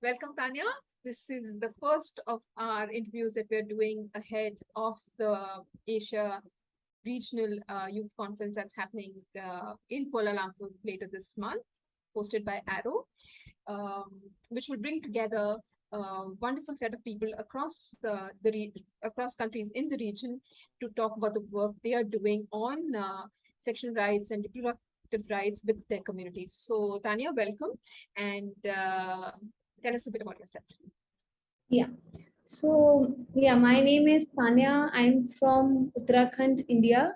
Welcome, Tanya. This is the first of our interviews that we're doing ahead of the Asia Regional uh, Youth Conference that's happening uh, in Kuala Lumpur later this month, hosted by Arrow, um, which will bring together a wonderful set of people across the, the across countries in the region to talk about the work they are doing on uh, sexual rights and reproductive rights with their communities. So Tanya, welcome. And uh, Tell us a bit about yourself. Yeah. So, yeah, my name is Tanya. I'm from Uttarakhand, India.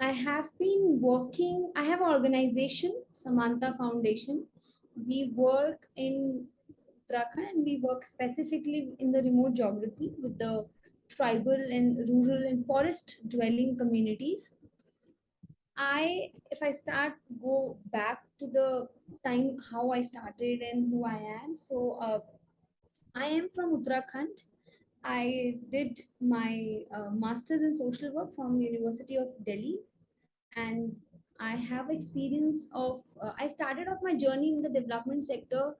I have been working, I have an organization, Samaanta Foundation. We work in Uttarakhand and we work specifically in the remote geography with the tribal and rural and forest dwelling communities. I, if I start, go back to the time how I started and who I am. So uh, I am from Uttarakhand. I did my uh, master's in social work from University of Delhi, and I have experience of. Uh, I started off my journey in the development sector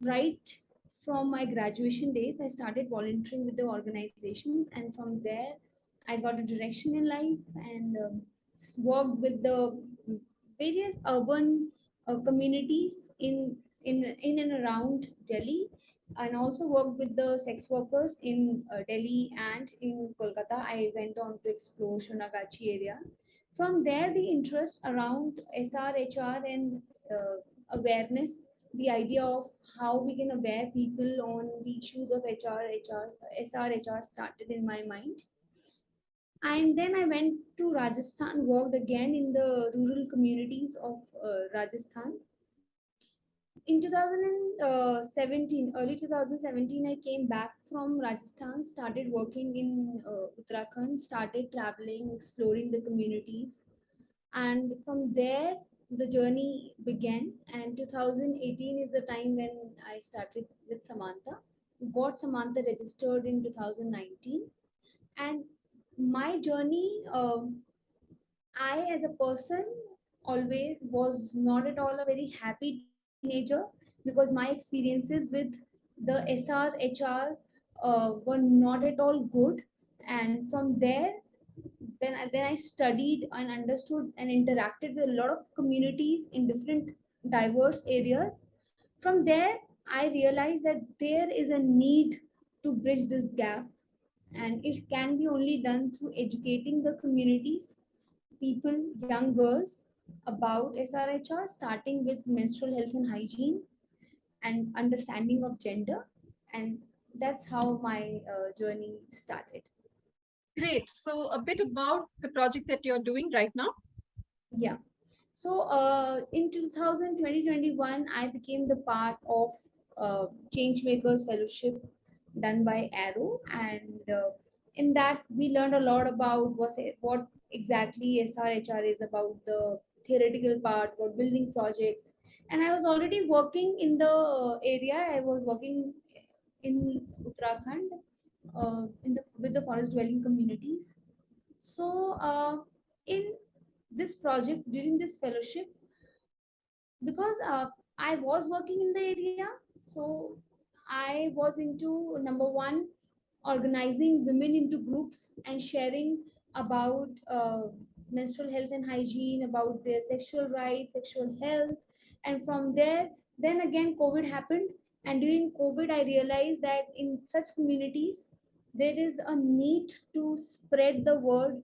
right from my graduation days. I started volunteering with the organizations, and from there, I got a direction in life and. Um, worked with the various urban uh, communities in, in, in and around Delhi and also worked with the sex workers in uh, Delhi and in Kolkata. I went on to explore Sonagachi area. From there, the interest around SRHR and uh, awareness, the idea of how we can aware people on the issues of HR, HR, SRHR started in my mind and then i went to rajasthan worked again in the rural communities of uh, rajasthan. In 2017 early 2017 i came back from rajasthan started working in uh, uttarakhand started traveling exploring the communities. And from there the journey began. And 2018 is the time when i started with samaanta got samaanta registered in 2019 and my journey, um, I as a person always was not at all a very happy teenager because my experiences with the SR, HR uh, were not at all good. And from there, then, then I studied and understood and interacted with a lot of communities in different diverse areas. From there, I realized that there is a need to bridge this gap and it can be only done through educating the communities, people, young girls about SRHR, starting with menstrual health and hygiene and understanding of gender. And that's how my uh, journey started. Great. So a bit about the project that you're doing right now. Yeah. So uh, in 2020, 2021, I became the part of uh, Changemakers Fellowship done by Arrow, and uh, in that we learned a lot about what what exactly SRHR is about the theoretical part, about building projects, and I was already working in the area. I was working in Uttarakhand uh, in the with the forest dwelling communities. So uh, in this project during this fellowship, because uh, I was working in the area, so I was into number one, organizing women into groups and sharing about uh, menstrual health and hygiene, about their sexual rights, sexual health. And from there, then again, COVID happened. And during COVID, I realized that in such communities, there is a need to spread the word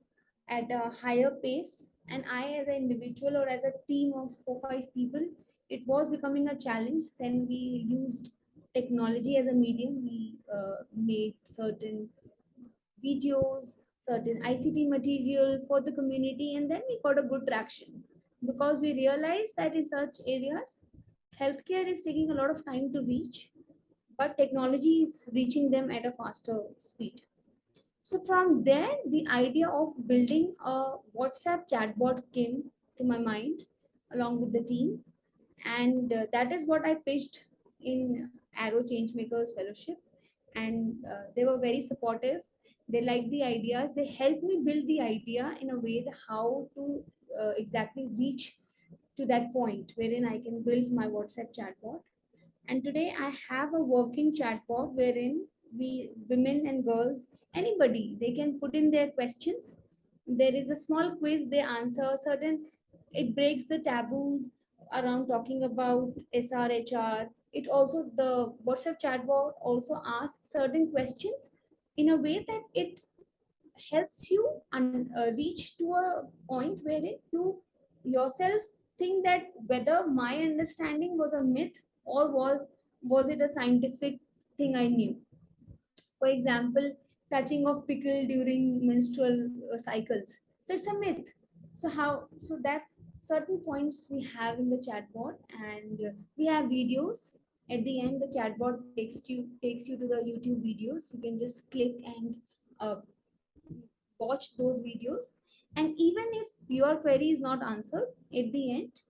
at a higher pace. And I, as an individual or as a team of four, five people, it was becoming a challenge. Then we used technology as a medium, we uh, made certain videos, certain ICT material for the community, and then we got a good traction because we realized that in such areas, healthcare is taking a lot of time to reach, but technology is reaching them at a faster speed. So from there, the idea of building a WhatsApp chatbot came to my mind along with the team. And uh, that is what I pitched in Arrow Changemakers Fellowship, and uh, they were very supportive. They liked the ideas. They helped me build the idea in a way how to uh, exactly reach to that point wherein I can build my WhatsApp chatbot. And today I have a working chatbot wherein we women and girls, anybody, they can put in their questions. There is a small quiz, they answer certain, it breaks the taboos around talking about SRHR. It also, the WhatsApp chatbot also asks certain questions in a way that it helps you and uh, reach to a point wherein you yourself think that whether my understanding was a myth or was was it a scientific thing i knew. For example touching of pickle during menstrual uh, cycles. So it's a myth. So how so that's certain points we have in the chatbot and we have videos at the end the chatbot takes you takes you to the youtube videos. You can just click and uh, watch those videos. And even if your query is not answered at the end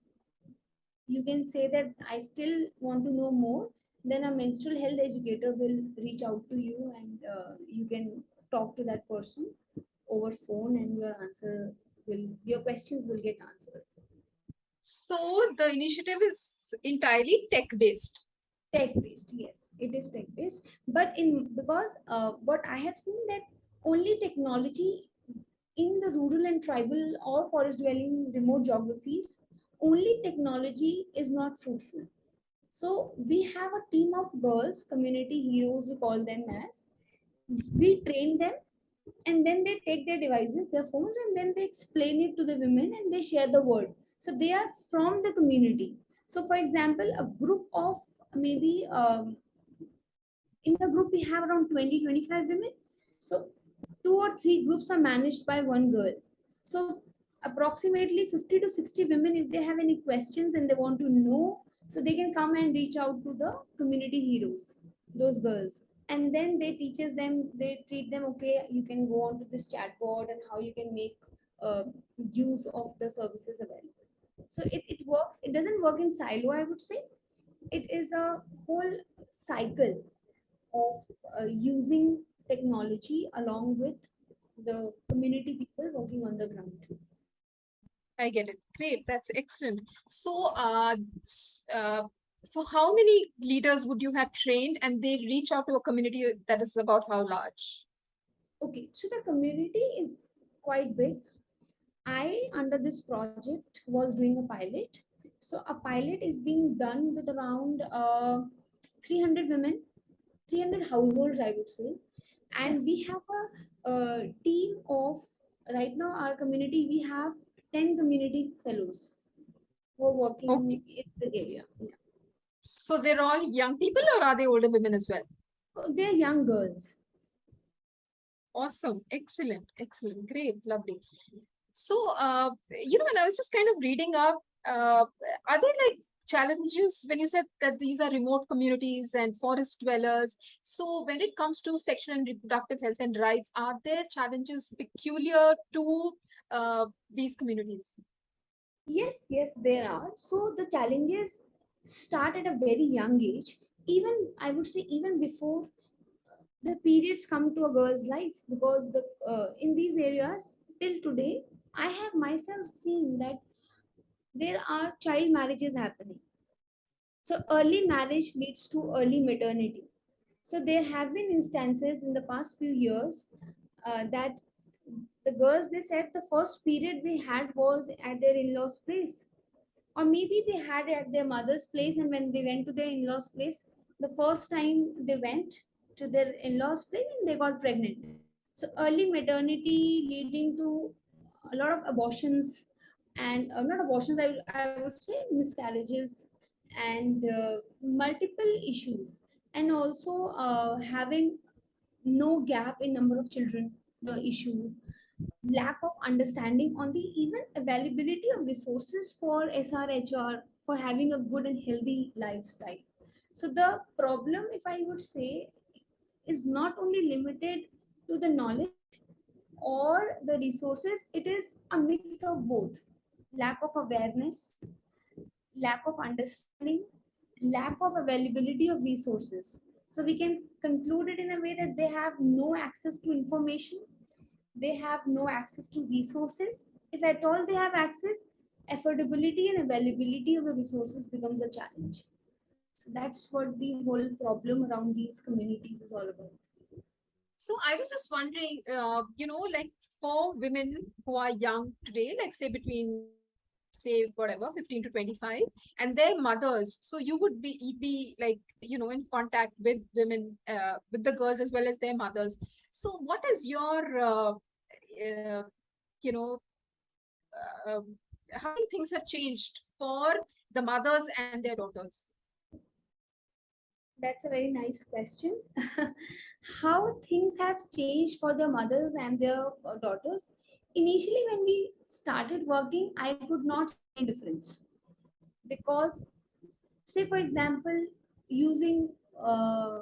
you can say that i still want to know more. Then a menstrual health educator will reach out to you and uh, you can talk to that person over phone and your answer will your questions will get answered. So the initiative is entirely tech based. Tech based yes it is tech based. But in because uh, what i have seen that only technology in the rural and tribal or forest dwelling remote geographies only technology is not fruitful. So we have a team of girls community heroes we call them as. We train them and then they take their devices their phones and then they explain it to the women and they share the word. So they are from the community. So for example a group of maybe um, in the group we have around 20 25 women. So two or three groups are managed by one girl. So approximately 50 to 60 women if they have any questions and they want to know so they can come and reach out to the community heroes those girls. And then they teaches them they treat them okay you can go on to this chatbot and how you can make uh, use of the services available. So it, it works it doesn't work in silo i would say it is a whole cycle of uh, using technology along with the community people working on the ground I get it. Great. That's excellent. So, uh, uh, so how many leaders would you have trained and they reach out to a community that is about how large? okay so the community is quite big i under this project was doing a pilot so a pilot is being done with around uh, 300 women 300 households i would say and Yes. we have a, uh team of right now our community we have 10 community fellows who are working Okay. in the area yeah. So they're all young people or are they older women as well? they're young girls Awesome. Excellent. Excellent. Great. Lovely. So, uh, you know, when I was just kind of reading up, uh, are there like challenges when you said that these are remote communities and forest dwellers? So, when it comes to sexual and reproductive health and rights, are there challenges peculiar to uh, these communities? Yes, yes, there are. So the challenges start at a very young age. Even I would say even before the periods come to a girl's life, because the uh, in these areas till today, I have myself seen that there are child marriages happening. So early marriage leads to early maternity. So there have been instances in the past few years uh, that the girls they said the first period they had was at their in-laws place or maybe they had at their mother's place and when they went to their in-laws place the first time they went to their in-laws place and they got pregnant so early maternity leading to a lot of abortions and uh, not abortions I, I would say miscarriages and uh, multiple issues and also uh, having no gap in number of children the issue lack of understanding on the even availability of resources for SRHR for having a good and healthy lifestyle. So the problem, if I would say, is not only limited to the knowledge or the resources, it is a mix of both. Lack of awareness, lack of understanding, lack of availability of resources. So we can conclude it in a way that they have no access to information they have no access to resources. If at all they have access, affordability and availability of the resources becomes a challenge. So that's what the whole problem around these communities is all about. So I was just wondering, uh, you know, like for women who are young today, like say between say whatever 15 to 25 and their mothers so you would be be like you know in contact with women uh, with the girls as well as their mothers so what is your uh, uh, you know uh, how many things have changed for the mothers and their daughters That's a very nice question. How things have changed for the mothers and their uh, daughters. Initially, when we started working, I could not see difference because, say, for example, using uh,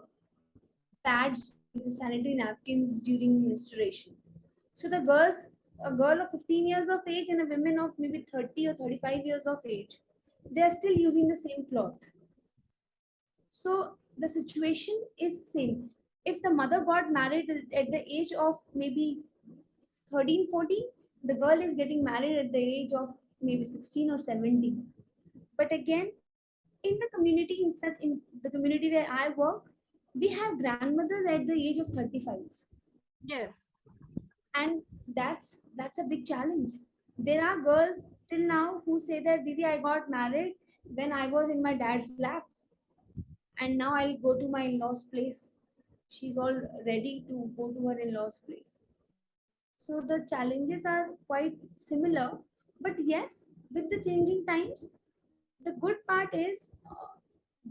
pads, sanitary napkins during menstruation. So the girls, a girl of 15 years of age and a woman of maybe 30 or 35 years of age, they are still using the same cloth. So the situation is same. If the mother got married at the age of maybe 13, 14, the girl is getting married at the age of maybe 16 or 17. But again, in the community, in such in the community where I work, we have grandmothers at the age of 35 yes. And that's that's a big challenge. There are girls till now who say that didi i got married when i was in my dad's lap and now i'll go to my in-laws place. She's all ready to go to her in-laws place so the challenges are quite similar. But yes with the changing times the good part is uh,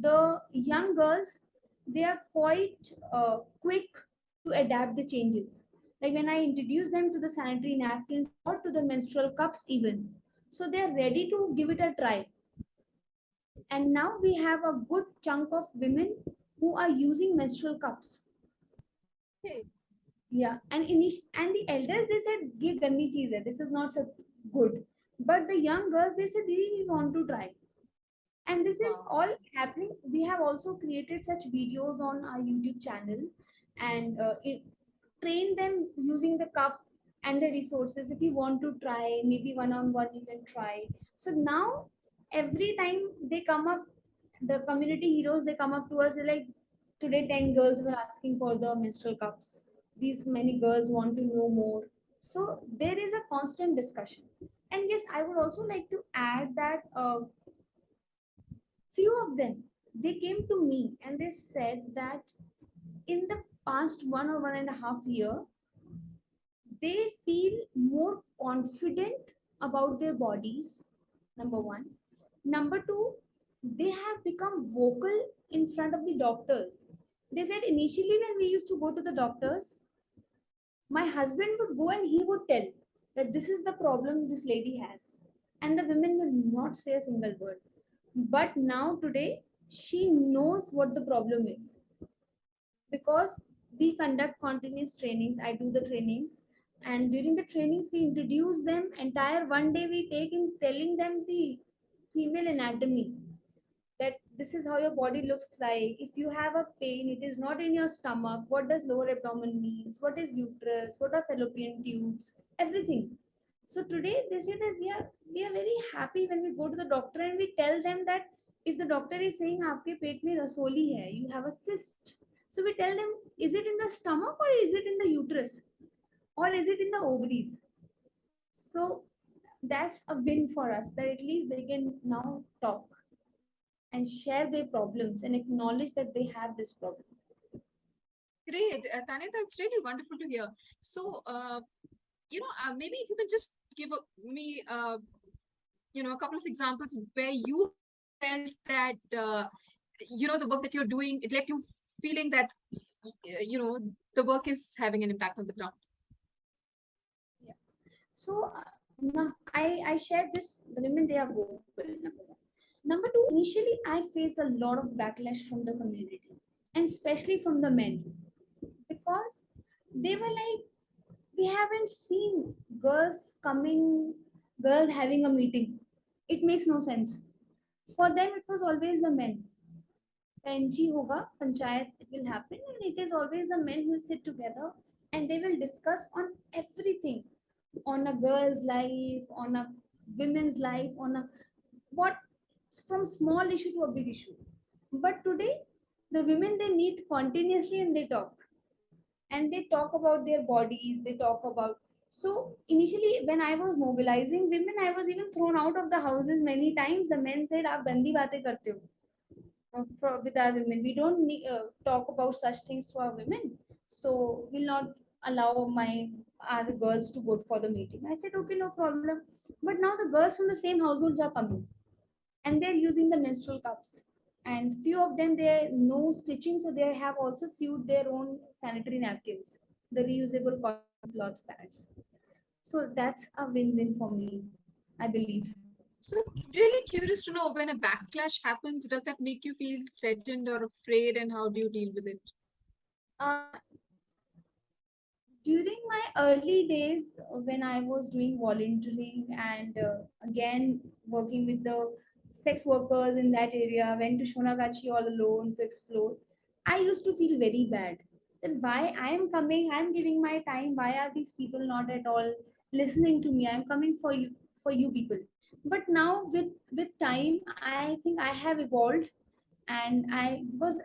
the young girls they are quite uh, quick to adapt the changes. Like when i introduce them to the sanitary napkins or to the menstrual cups even. So they are ready to give it a try. And now we have a good chunk of women who are using menstrual cups. Okay yeah and init- and the elders they said ye gandi cheez hai. This is not so good. But the young girls they said Didi, we want to try. And this is Wow. all happening. We have also created such videos on our youtube channel and uh, it, train them using the cup and the resources. If you want to try maybe one on one you can try. So now every time they come up the community heroes they come up to us they're like today 10 girls were asking for the menstrual cups these many girls want to know more. So there is a constant discussion. And yes i would also like to add that uh, few of them they came to me and they said that in the past one or one and a half year they feel more confident about their bodies number one. Number two they have become vocal in front of the doctors. They said initially when we used to go to the doctors my husband would go and he would tell that this is the problem this lady has. And the women will not say a single word. But now today she knows what the problem is. Because we conduct continuous trainings i do the trainings. And during the trainings we introduce them. Entire one day we take in telling them the female anatomy this is how your body looks like. If you have a pain it is not in your stomach. What does lower abdomen means? What is uterus? What are fallopian tubes? Everything. So today they say that we are we are very happy when we go to the doctor and we tell them that if the doctor is saying aapke pet mein rasoli hai you have a cyst. So we tell them is it in the stomach or is it in the uterus? Or is it in the ovaries? So that's a win for us that at least they can now talk and share their problems and acknowledge that they have this problem Great, uh, Tanya, that's really wonderful to hear. So, uh, you know, uh, maybe if you can just give a, me, uh, you know, a couple of examples where you felt that, uh, you know, the work that you're doing, it left you feeling that, uh, you know, the work is having an impact on the ground. Yeah. So uh, now I, I shared this, the women they are vocal, number one. Number two, initially I faced a lot of backlash from the community and especially from the men because they were like, we haven't seen girls coming, girls having a meeting. It makes no sense. For them, it was always the men. PNG hoga, panchayat will happen, and it is always the men who will sit together and they will discuss on everything on a girl's life, on a women's life, on a what from small issue to a big issue. But today, the women, they meet continuously and they talk. And they talk about their bodies, they talk about... So initially, when I was mobilizing women, I was even thrown out of the houses many times. The men said, Aap bandi baate karte ho. For, with our women. We don't uh, talk about such things to our women. So we'll not allow my our girls to vote for the meeting. I said, okay, no problem. But now the girls from the same households are coming and they're using the menstrual cups. And few of them they no stitching, so they have also sewed their own sanitary napkins, the reusable cotton cloth pads. So that's a win-win for me, I believe. So really curious to know when a backlash happens, does that make you feel threatened or afraid and how do you deal with it? Uh, during my early days when i was doing volunteering and uh, again working with the sex workers in that area went to sonagachi all alone to explore i used to feel very bad that why i am coming i am giving my time why are these people not at all listening to me i am coming for you for you people but now with with time i think i have evolved and i because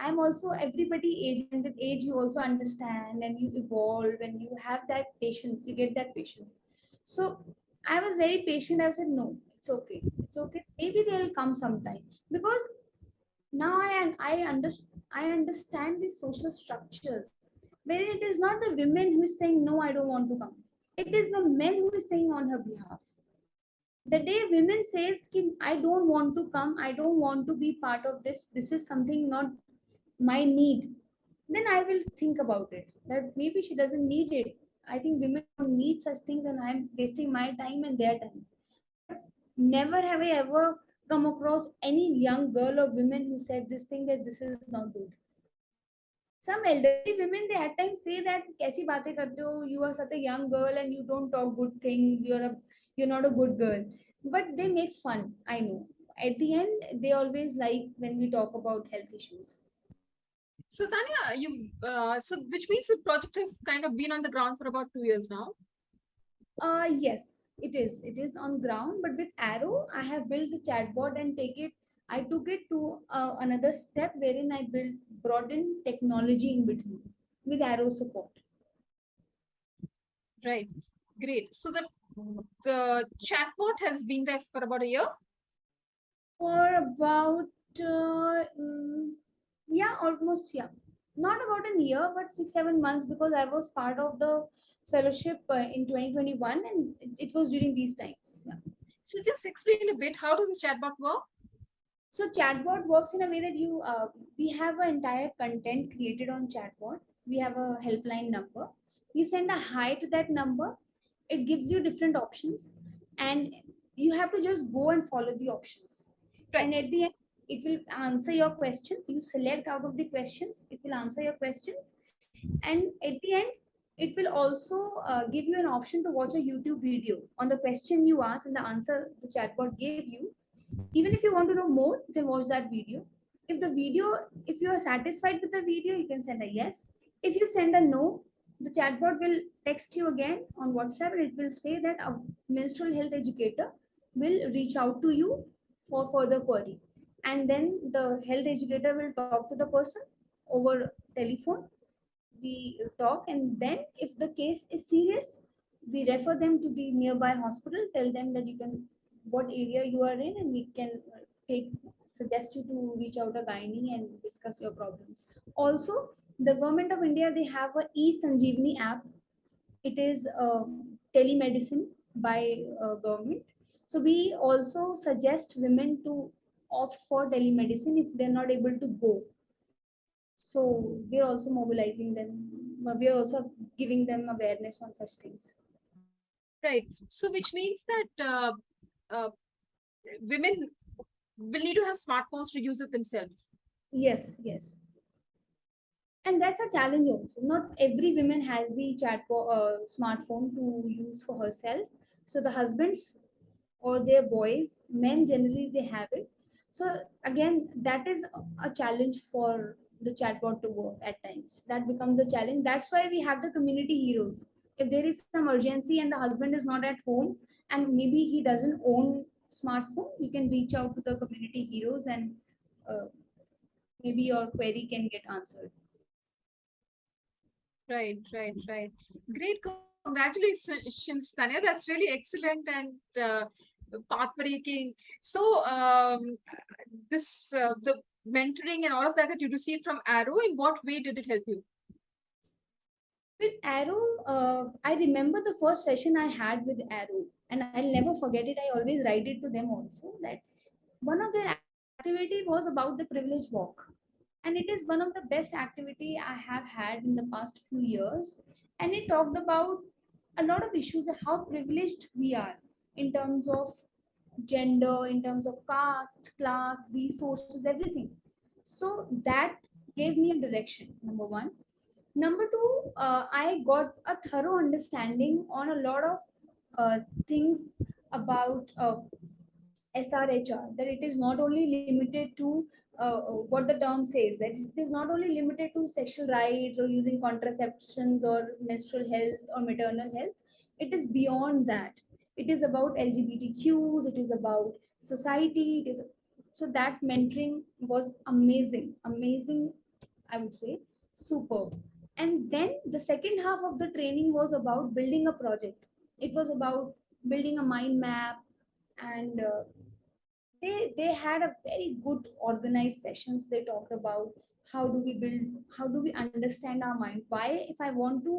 I'm also everybody age and with age you also understand and you evolve and you have that patience, you get that patience. So I was very patient. I said, no, it's okay. It's okay. Maybe they'll come sometime. Because now I and I understand I understand the social structures where it is not the women who is saying no, I don't want to come. It is the men who is saying on her behalf. The day women says I don't want to come, I don't want to be part of this, this is something not my need, then I will think about it. That maybe she doesn't need it. I think women don't need such things, and I'm wasting my time and their time never have I ever come across any young girl or women who said this thing that this is not good. Some elderly women, they at times say that, Kaisi baatein karte ho? you are such a young girl and you don't talk good things, you're, a, you're not a good girl. But they make fun, I know. At the end, they always like when we talk about health issues. So Tanya, you uh, so which means the project has kind of been on the ground for about two years now. Uh yes, it is. It is on ground, but with Arrow, I have built the chatbot and take it. I took it to uh, another step wherein I built brought in technology in between with Arrow support. Right. Great. So the the chatbot has been there for about a year. For about uh, mm, yeah almost yeah not about a year but six seven months because i was part of the fellowship uh, in 2021 and it, was during these times yeah. So just explain a bit, how does the chatbot work? so chatbot works in a way that you uh, we have an entire content created on chatbot we have a helpline number you send a hi to that number it gives you different options and you have to just go and follow the options Right. and at the end it will answer your questions you select out of the questions it will answer your questions. And at the end it will also uh, give you an option to watch a youtube video on the question you asked and the answer the chatbot gave you. Even if you want to know more you can watch that video. If the video if you are satisfied with the video you can send a yes. If you send a no the chatbot will text you again on whatsapp and it will say that a menstrual health educator will reach out to you for further query and then the health educator will talk to the person over telephone. We talk and then if the case is serious we refer them to the nearby hospital tell them that you can what area you are in and we can uh, take suggest you to reach out a gynae and discuss your problems. Also the government of india they have a e sanjeevani app. It is uh, telemedicine by uh, government. So we also suggest women to opt for telemedicine if they're not able to go. So we're also mobilizing them. uh, We're also giving them awareness on such things. Right. So which means that uh, uh, women will need to have smartphones to use it themselves. Yes, yes. And that's a challenge also. Not every woman has the chat uh, smartphone to use for herself. So the husbands or their boys, men generally they have it. So again, that is a- challenge for the chatbot to work at times. That becomes a challenge. That's why we have the community heroes. If there is some urgency and the husband is not at home and maybe he doesn't own smartphone, you can reach out to the community heroes and uh, maybe your query can get answered. Right, right, right. Great. Congratulations, Tanya. That's really excellent and uh, path-breaking. So, um, this uh, the mentoring and all of that that you received from Arrow, in what way did it help you? With Arrow, uh, I remember the first session I had with Arrow, and I'll never forget it. I always write it to them also that one of their activity was about the privilege walk and it is one of the best activity i have had in the past few years and it talked about a lot of issues how privileged we are in terms of gender in terms of caste class resources everything. So that gave me a direction number one. Number two uh, i got a thorough understanding on a lot of uh, things about uh, SRHR, that it is not only limited to uh, what the term says, that it is not only limited to sexual rights or using contraceptions or menstrual health or maternal health, it is beyond that. It is about LGBTQs, it is about society, it is so that mentoring was amazing, amazing, I would say, superb. And then the second half of the training was about building a project. It was about building a mind map, and uh, they they had a very good organized sessions they talked about how do we build how do we understand our mind why if i want to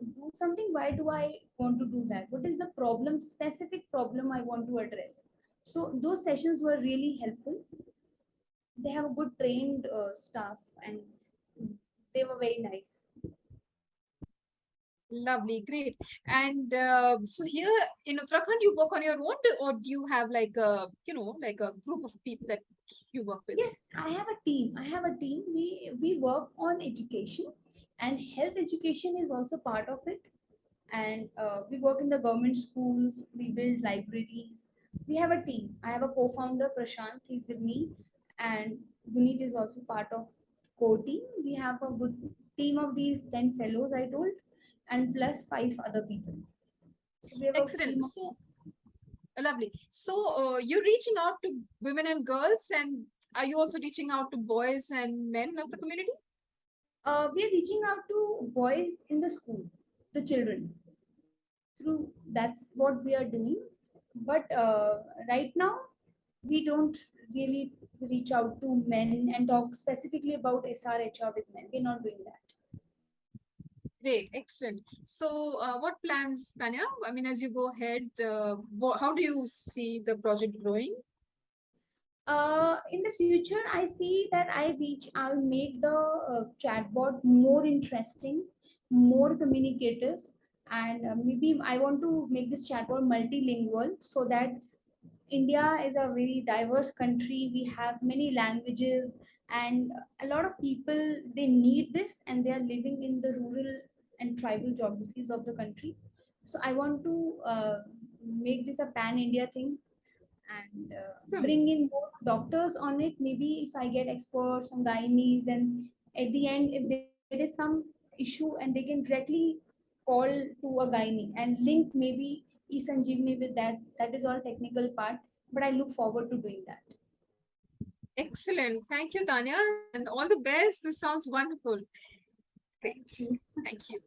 do something why do i want to do that what is the problem specific problem i want to address so those sessions were really helpful they have a good trained uh, staff and they were very nice Lovely, great. And uh, so here in Uttarakhand, you work on your own, or do you have like a, you know, like a group of people that you work with? Yes, I have a team. I have a team. We we work on education, and health education is also part of it. And uh, we work in the government schools. We build libraries. We have a team. I have a co-founder Prashant. He's with me, and Guneet is also part of core team. We have a good team of these ten fellows. I told and plus five other people. So we have Excellent. So, lovely. So uh, you're reaching out to women and girls, and are you also reaching out to boys and men of the community? Uh, we are reaching out to boys in the school, the children. Through that's what we are doing. But uh, right now, we don't really reach out to men and talk specifically about SRHR with men. We're not doing that. Great, excellent. So, uh, what plans, Tanya? I mean, as you go ahead, uh, how do you see the project growing? Uh, in the future, I see that I reach, I'll make the uh, chatbot more interesting, more communicative, and uh, maybe I want to make this chatbot multilingual so that India is a very diverse country. We have many languages, and a lot of people they need this, and they are living in the rural and tribal geographies of the country. So I want to uh, make this a pan India thing and uh, bring in more doctors on it. Maybe if I get experts on gynaes and at the end, if there is some issue and they can directly call to a gynae and link maybe e-sanjeevani with that. That is all technical part, but I look forward to doing that. Excellent. Thank you, Tanya. And all the best. This sounds wonderful. Thank you. Thank you.